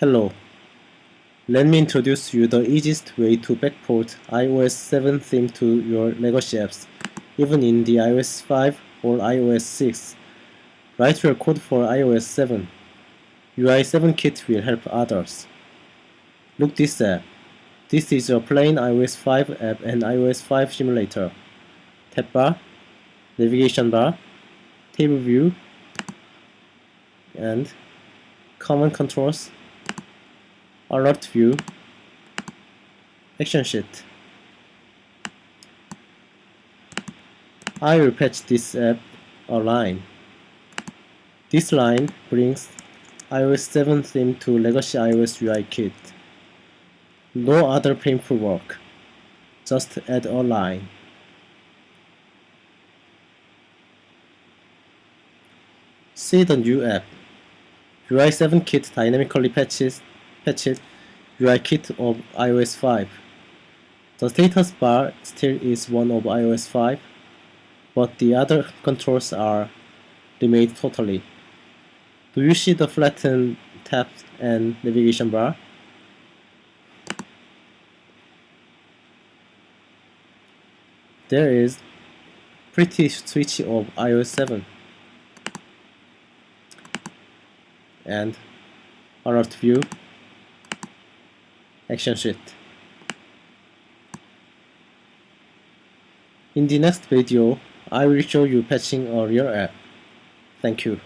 Hello. Let me introduce you the easiest way to backport iOS 7 theme to your legacy apps, even in the iOS 5 or iOS 6. Write your code for iOS 7. UI7 Kit will help others. Look this app. This is a plain iOS 5 app and iOS 5 simulator. Tab bar, navigation bar, table view, and common controls alert view action sheet I will patch this app a line this line brings iOS 7 theme to legacy iOS UI kit. No other painful work. Just add a line see the new app. UI 7 kit dynamically patches patched UI kit of iOS 5. The status bar still is one of iOS 5, but the other controls are remade totally. Do you see the flattened tab and navigation bar? There is pretty switch of iOS 7 and alert view action sheet. In the next video, I will show you patching a real app. Thank you.